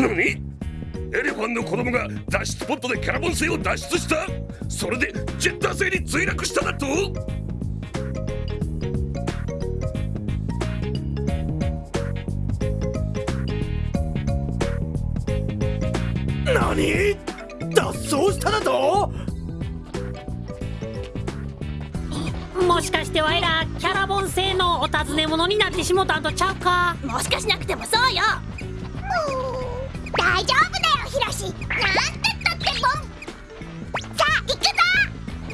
何エレファンの子供が脱出ポットでキャラボン星を脱出した。それでジェッター星に墜落しただと。何？脱走しただと？もしかしてわいらキャラボン製のお尋ね者になってしもたんとちゃうか？もしかしなくてもそうよ大丈夫だよヒロシ。なんてったってボン。さあ行くぞ。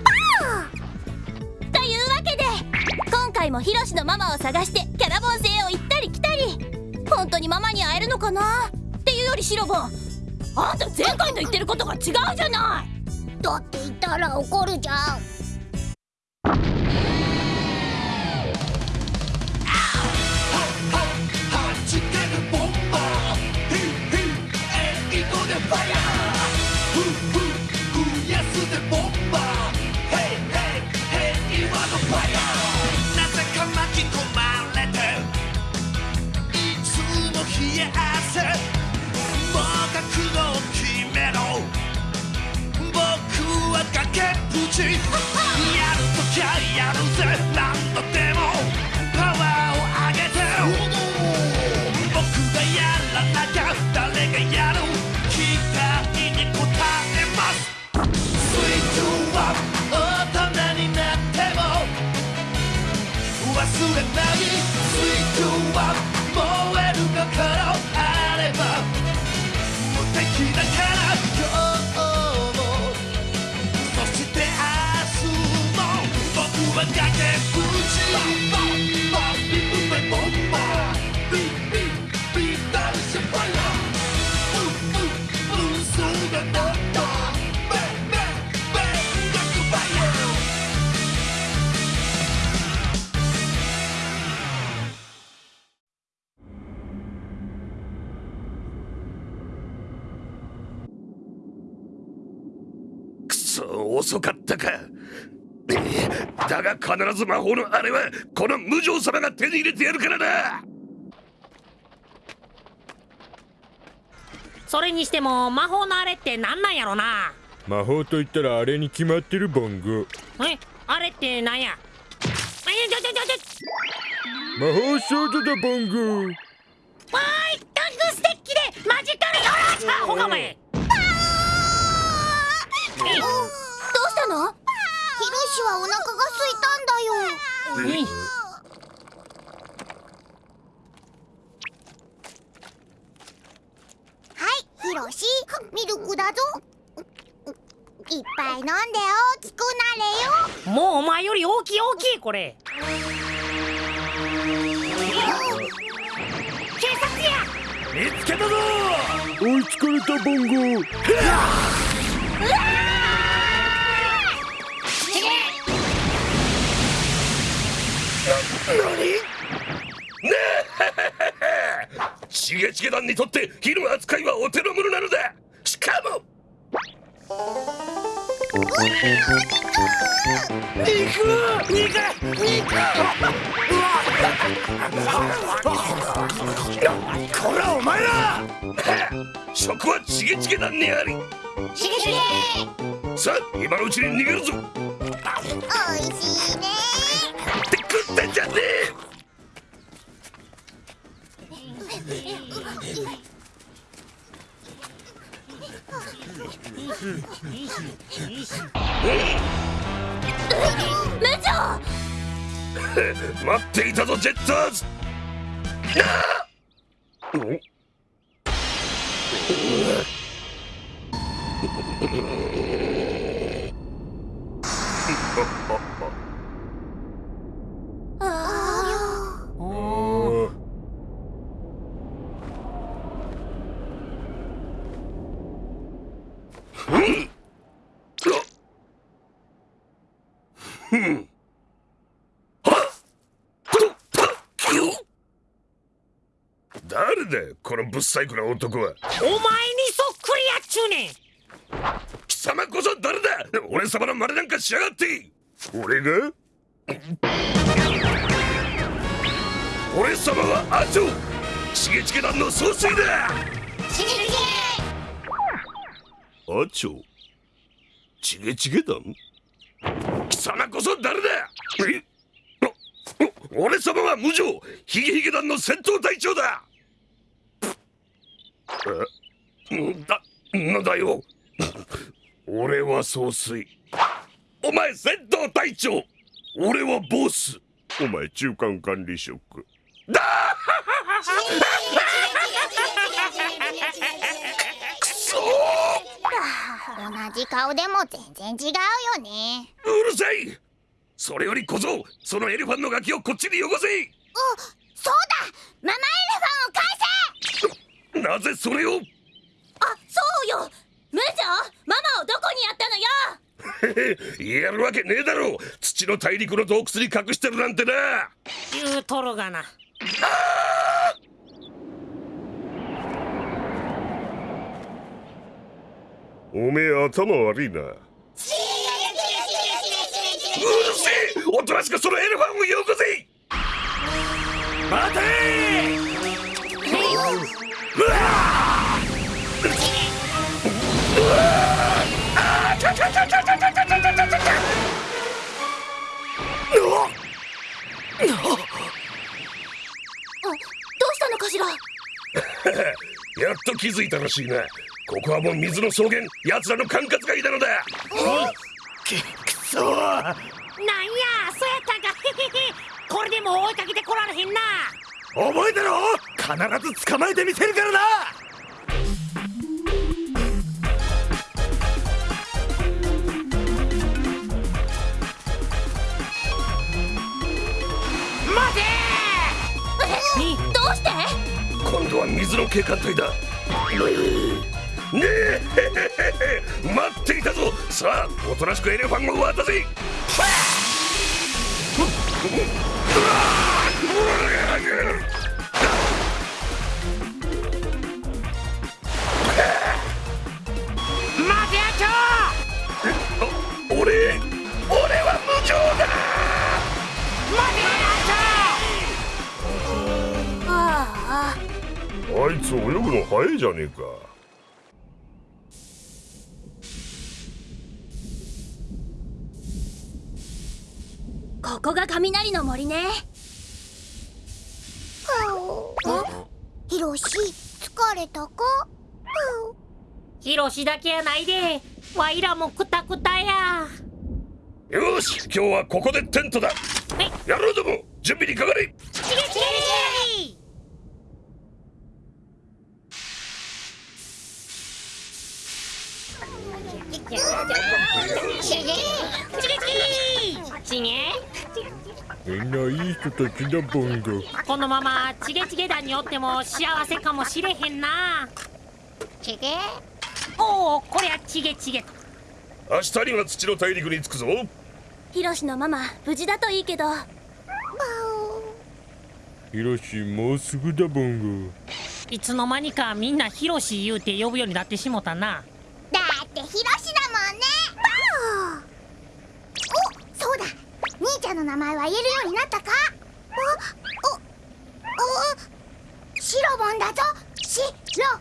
ボーというわけで今回もヒロシのママを探してキャラボン星を行ったり来たり。本当にママに会えるのかな？っていうよりシロボ。ンあんた前回の言ってることが違うじゃない。だって言ったら怒るじゃん遅かったか。だが必ず魔法のあれはこの無常様が手に入れてやるからなそれにしても魔法のあれってなんなんやろな。魔法と言ったらあれに決まってるボンゴえ？あれってなんや？魔法少女だボンゴわーいタングステッキでマジカルよろしゃ。ほかめえどうしたのヒロシはお腹が空いたんだよ。はいヒロシ。ミルクだぞ。いっぱい飲んで大きくなれよ。もうお前より大きい大きいこれ。警察や。見つけたぞ。追いつかれたボンゴ チゲチゲ団にとって扱いはお手の物なのだ。しかも。こらお前ら。食はチゲチゲ団にあり。しげしげさあ今のうちに逃げるぞ。おいしいねってんじゃねえ待っていたぞジェッターズ!あ あおあおー誰だこのぶっ細工な男は。お前にそっくりやっちゅうねん。貴様こそ誰だ俺様の真似なんかしやがって。俺が？俺様はアジョチゲチゲ団の総帥だ。あちょチゲチゲ団？貴様こそ誰だ。え？お俺様は無情ヒゲヒゲ団の戦闘隊長だえんだなんだよ。俺は総帥。お前戦闘隊長。俺はボス。お前中間管理職。くそ同じ顔でも全然違うよね。うるさい。それより小僧そのエレファンのガキをこっちによこせ。おそうだママエレファンを返せなぜそれを？あそうよ。無情。ママをどこにやったのよ。言えるわけねえだろ。土の大陸の洞窟に隠してるなんてな。言うとるがな。おめえ頭悪いな。うるせえ！おとなしくそのエレファンをよこせ！待てやっと気づいたらしいな。ここはもう水の草原奴らの管轄外なのだ。くそなんやそうやったんか。これでも追いかけてこられへんな。覚えてろ必ず捕まえてみせるからな！どうして？今度は水の警官隊だ。ねえ！待っていたぞ！さあおとなしくエレファンを渡せ！待俺俺は無情だ。待てやああ。あいつ泳ぐの早いじゃねえか。ここが雷の森ね。ヒロシ疲れたか？ヒロシだけやないで。わいらもクタクタやよし今日はここでテントだ。はい野郎ども準備にかかれ。チゲチゲ。チゲシゲ。チゲチゲ。みんないい人たちだボンゴこのままチゲチゲ団におっても幸せかもしれへんな。シゲ？おおこりゃチゲチゲと。明日には土の大陸に着くぞヒロシのママ無事だといいけど。ヒロシもうすぐだボンゴ。いつの間にかみんなヒロシ言うて呼ぶようになってしもたな。だってヒロシだもんね。おそうだ。兄ちゃんの名前は言えるようになったか。おおおシロボンだぞ。シロ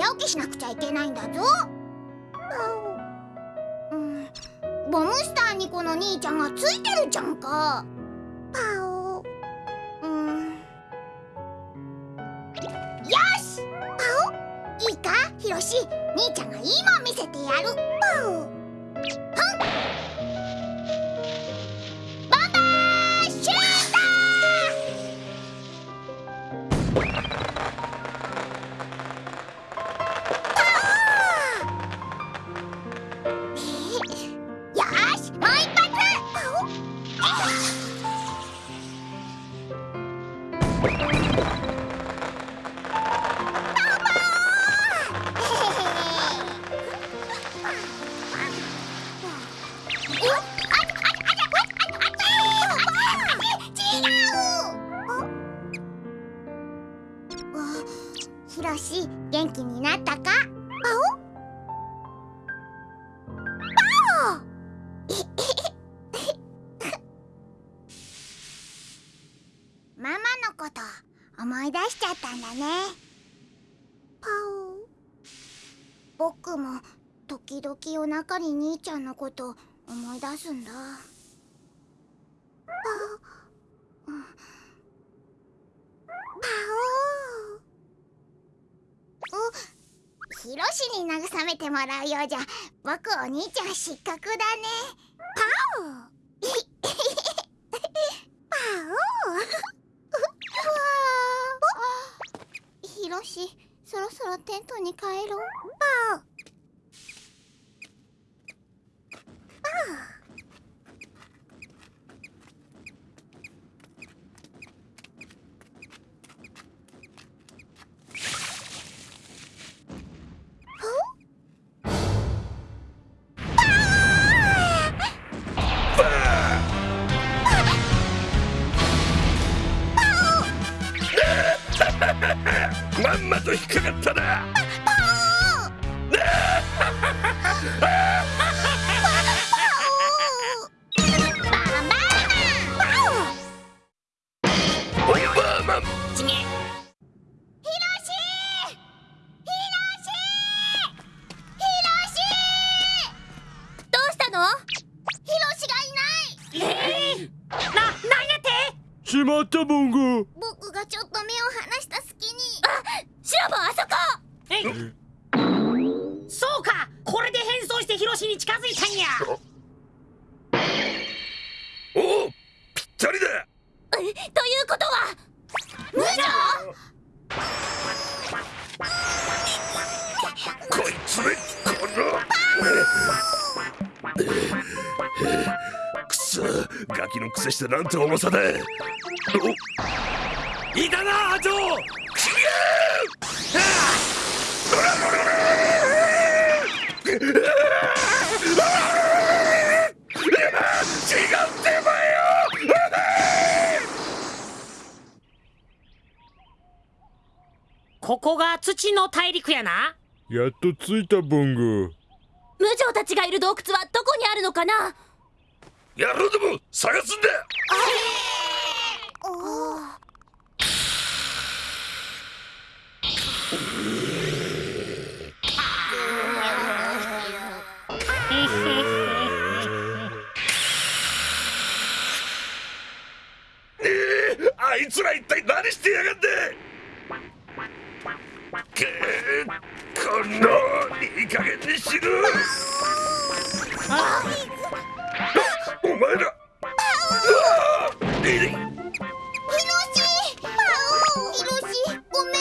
早起きしなくちゃいけないんだぞ。うん。ボムスターにこの兄ちゃんがついてるじゃんか。出しちゃったんだね。パオ僕も時々お腹に兄ちゃんのこと思い出すんだ。パオうんパオおひろしに慰めてもらうようじゃ。僕お兄ちゃん失格だねパオパオ私そろそろテントに帰ろう。パオまったボンゴ僕がちょっと目を離した隙に。シロボンあそこ。え？そうか。これで変装してヒロシに近づいたんや。おおぴったりだ。えということは無女こいつめこの。くそガキのくせしてなんて重さだおいたなアジョ違うってばよここが土の大陸やな。やっと着いたボンゴ無女たちがいる洞窟はどこにあるのかな？野郎ども探すんだ あいつら一体何してやがんだくーこのにしろお前らうわいいひろしパオひろしごめんな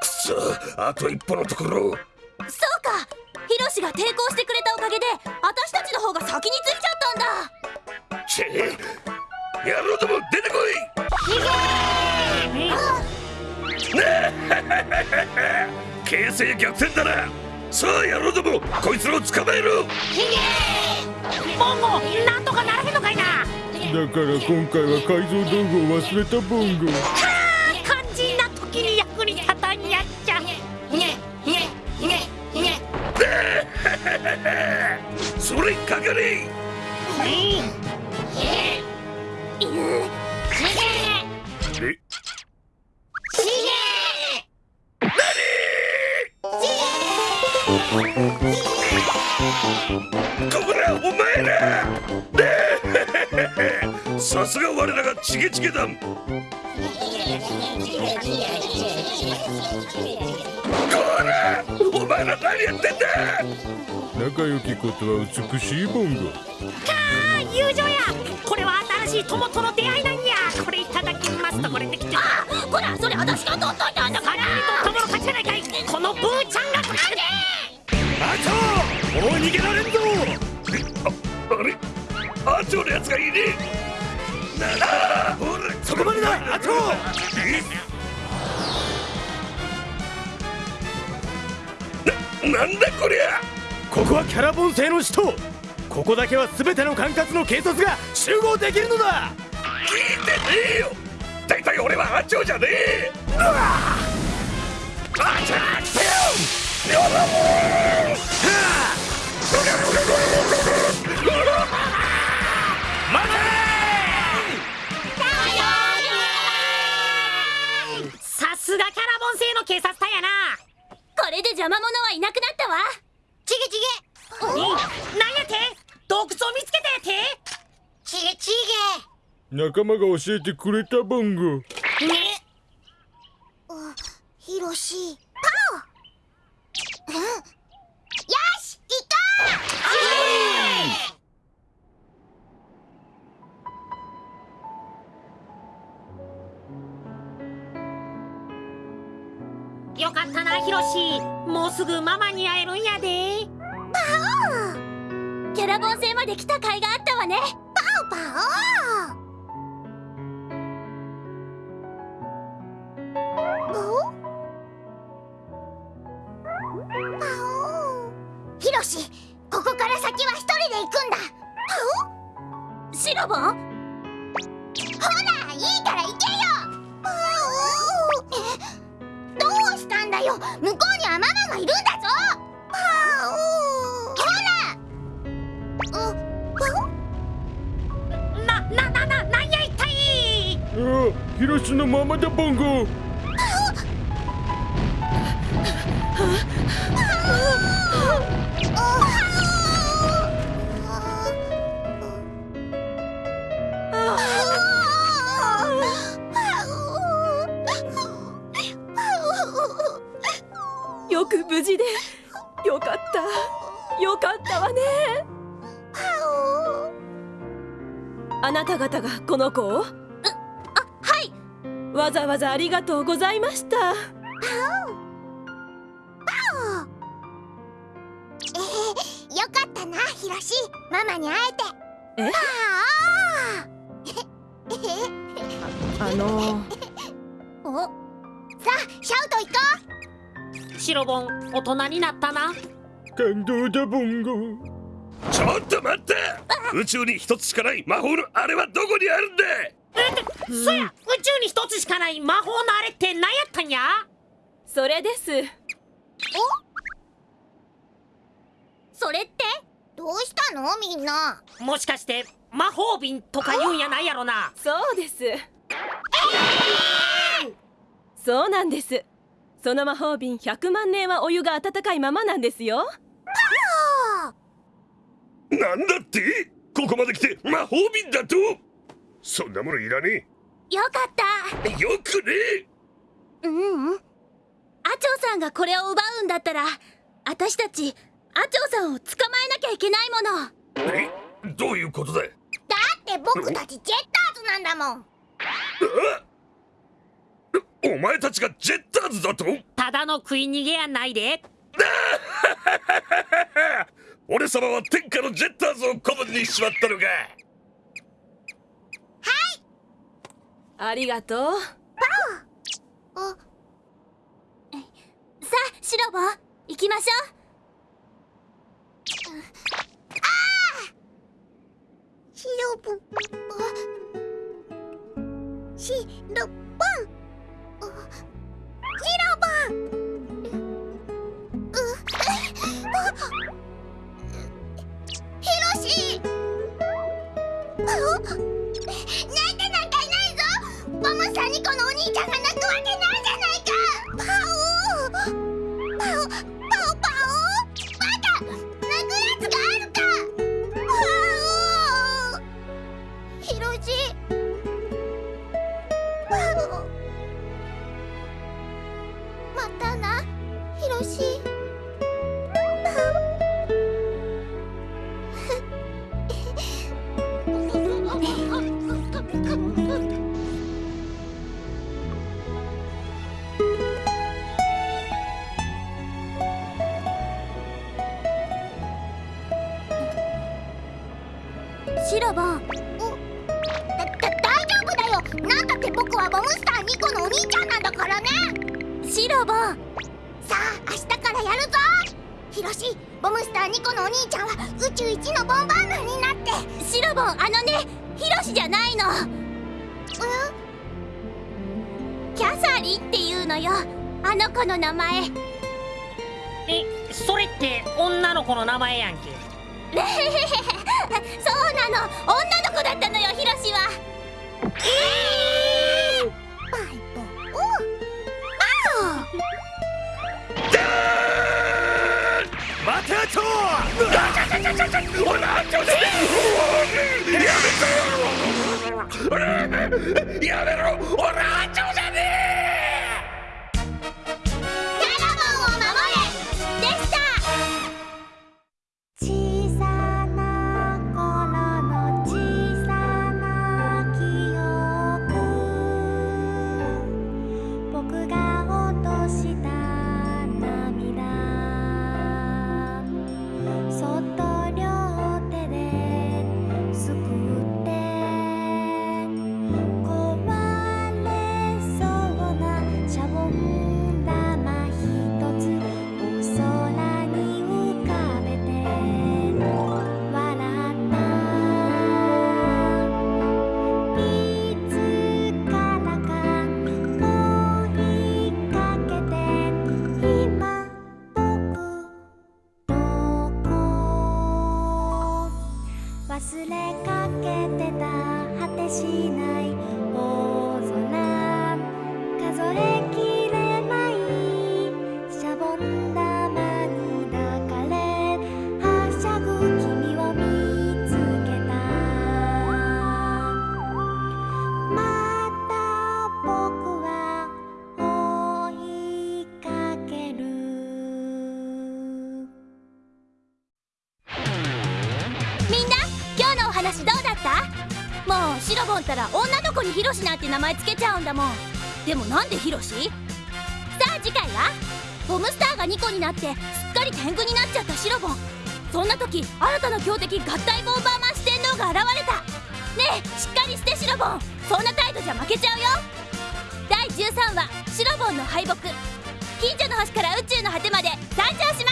くそあと一歩のところそうかヒロシが抵抗して形勢逆転だな。さあ野郎どもこいつらを捕まえろ。ボンゴなんとかならへんのかいな。だから今回は改造道具を忘れたボンゴ。肝心な時に役に立たんやっちゃ。それかかれえお前何やってんだ。仲良きことは美しいボンゴあ友情や。これは新しい友との出会いなんや。これいただきますとこれできて。あほらそれ私が取っといたんだから。友の勝ちじゃないかい。このブーちゃんが勝ちアチョもう逃げられんぞ。あれ？アチョのやつがいねえそこまでだアチョななんだこりゃここはキャラボン星の首都ここだけは全ての管轄の警察が集合できるのだ。聞いてねえよ。大体俺はアチョじゃねえ。うわアチョアチョさ仲間が教えてくれたボンゴねげうひろしパオうんよし行こよかったなヒロシ。もうすぐママに会えるんやで。キャラボン星まで来た甲斐があったわね。うパオパなた方がこの子を？はい。わざわざありがとうございました。えー、よかったなひろしママに会えて。え？あああの おさあシャウト行こシロボン大人になったな。感動だボンゴちょっと待って！宇宙に一つしかない魔法のあれはどこにあるんだ？そや宇宙に一つしかない魔法のあれって何やったんや？それです。うそれって？どうしたの？みんな。もしかして魔法瓶とか言うんやないやろな。そうです。そうなんです。その魔法瓶100万年はお湯が温かいままなんですよなんだって？ここまで来て魔法瓶だと？そんなものいらねよかった。えよくねううん。アチョさんがこれを奪うんだったら私たちアチョさんを捕まえなきゃいけないもの。え？どういうことだだって僕たちジェッターズなんだもん。お前たちがジェッターズだと？ただの食い逃げやないで 俺様は天下のジェッターズを古文にしまったのか。ありがとう。あ。さあシロボ？ン行きましょシロボ。ンあ。シロボンシロボンだだ大丈夫だよ。なんだって僕はボムスターニコのお兄ちゃんなんだからね。シロボンさあ明日からやるぞ。ヒロシボムスターニコのお兄ちゃんは宇宙一のボンバーマンになって。シロボンあのねヒロシじゃないの。キャサリンっていうのよ。あの子の名前。えそれって女の子の名前やんけ の女の子だったのよヒロシは。バイボ待てとおらちょせやめろ。やめろ。おらちょじゃヒロシなんて名前つけちゃうんだもん。でもなんでヒロシ？さあ次回は？ボムスターが2個になってすっかり天狗になっちゃったシロボ。ンそんな時新たな強敵合体ボンバーマン四天王が現れた。ねえしっかりしてシロボ。ンそんな態度じゃ負けちゃうよ。第13話シロボンの敗北。近所の星から宇宙の果てまで参上します。